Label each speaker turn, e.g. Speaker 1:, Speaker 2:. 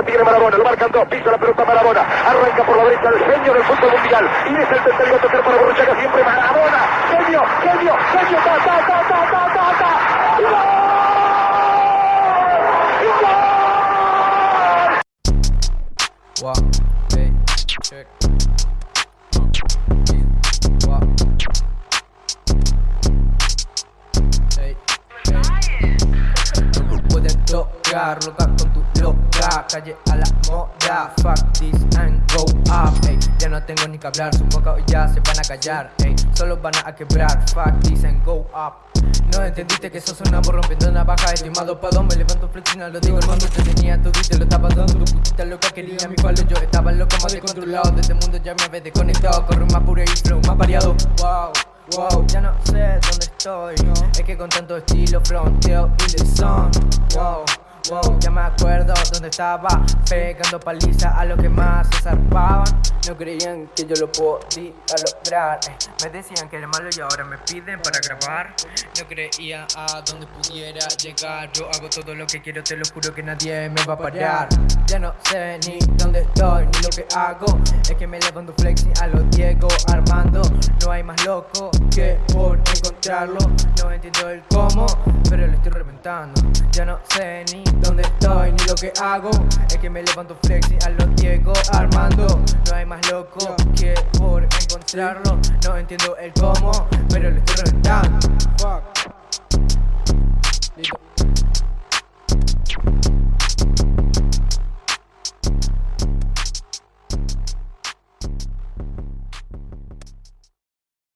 Speaker 1: la tiene Marabona, lo marcan dos, pisa la pelota Marabona, arranca por la derecha el genio del fútbol mundial, y es el tercero a tocar para Borruchaga siempre Marabona, genio, genio, genio, ta, ta, ta, ta, ta, ta, ta.
Speaker 2: Uh, loca con tu loca. Calle a la moda, fuck this and go up ey. Ya no tengo ni que hablar, su boca hoy ya se van a callar ey. Solo van a quebrar, fuck this and go up. No entendiste que sos una rompiendo navaja Estimado padón, me levanto flexina, lo digo el mundo te tenía todo y lo estaba dando Tu putita loca quería mi palo, yo estaba loco más descontrolado. De este mundo ya me había desconectado, corro más puro y flow más variado Wow, wow, ya no sé dónde estoy. Es que con tanto estilo fronteo y the sun Wow Wow, ya me acuerdo dónde estaba. Pegando paliza a los que más se zarpaban No creían que yo lo podía lograr. Eh. Me decían que era malo y ahora me piden para grabar. No creía a dónde pudiera llegar. Yo hago todo lo que quiero, te lo juro que nadie me va a parar. Ya no sé ni dónde estoy ni lo que hago. Es que me levanto flexing a los Diego Armando hay más loco que por encontrarlo. No entiendo el cómo, pero lo estoy reventando. Ya no sé ni dónde estoy ni lo que hago. Es que me levanto flexing a los Diego Armando. No hay más loco que por encontrarlo. No entiendo el cómo, pero lo estoy reventando